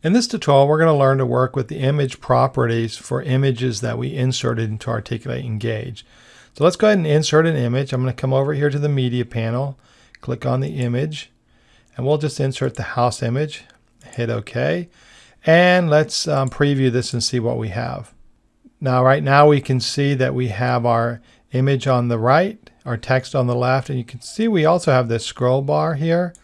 In this tutorial, we're going to learn to work with the image properties for images that we inserted into Articulate Engage. So let's go ahead and insert an image. I'm going to come over here to the media panel, click on the image, and we'll just insert the house image, hit OK, and let's um, preview this and see what we have. Now right now we can see that we have our image on the right, our text on the left, and you can see we also have this scroll bar here.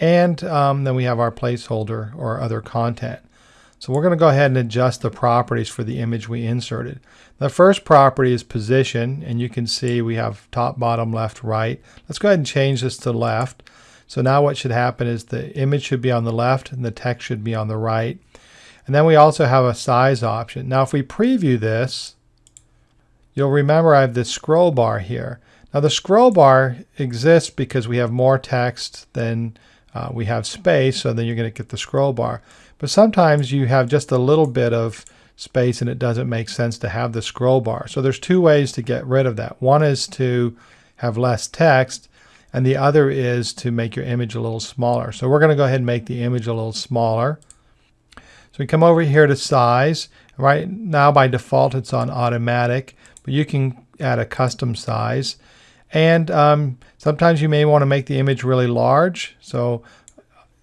And um, then we have our placeholder or other content. So we're going to go ahead and adjust the properties for the image we inserted. The first property is position, and you can see we have top, bottom, left, right. Let's go ahead and change this to left. So now what should happen is the image should be on the left and the text should be on the right. And then we also have a size option. Now if we preview this, you'll remember I have this scroll bar here. Now the scroll bar exists because we have more text than uh, we have space, so then you're going to get the scroll bar. But sometimes you have just a little bit of space and it doesn't make sense to have the scroll bar. So there's two ways to get rid of that. One is to have less text and the other is to make your image a little smaller. So we're going to go ahead and make the image a little smaller. So we come over here to size. Right now by default it's on automatic, but you can add a custom size. And um, sometimes you may want to make the image really large. So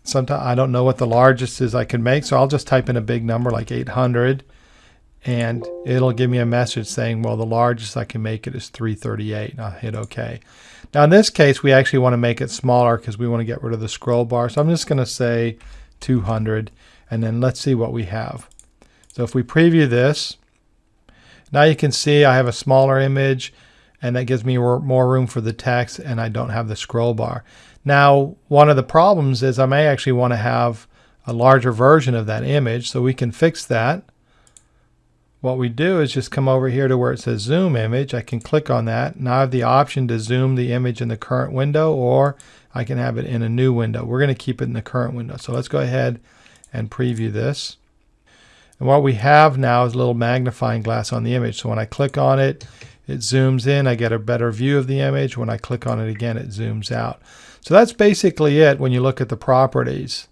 sometimes I don't know what the largest is I can make. So I'll just type in a big number like 800 and it'll give me a message saying, well, the largest I can make it is 338. And I'll hit OK. Now in this case, we actually want to make it smaller because we want to get rid of the scroll bar. So I'm just going to say 200 and then let's see what we have. So if we preview this, now you can see I have a smaller image and that gives me more room for the text and I don't have the scroll bar. Now, one of the problems is I may actually want to have a larger version of that image, so we can fix that. What we do is just come over here to where it says zoom image. I can click on that. Now I have the option to zoom the image in the current window or I can have it in a new window. We're going to keep it in the current window. So let's go ahead and preview this. And what we have now is a little magnifying glass on the image. So when I click on it, it zooms in, I get a better view of the image. When I click on it again, it zooms out. So that's basically it when you look at the properties.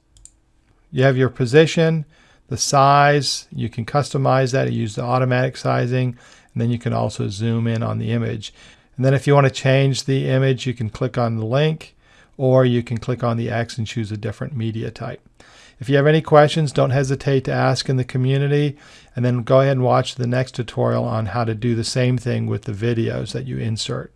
You have your position, the size, you can customize that, you use the automatic sizing, and then you can also zoom in on the image. And then if you want to change the image, you can click on the link, or you can click on the X and choose a different media type. If you have any questions, don't hesitate to ask in the community and then go ahead and watch the next tutorial on how to do the same thing with the videos that you insert.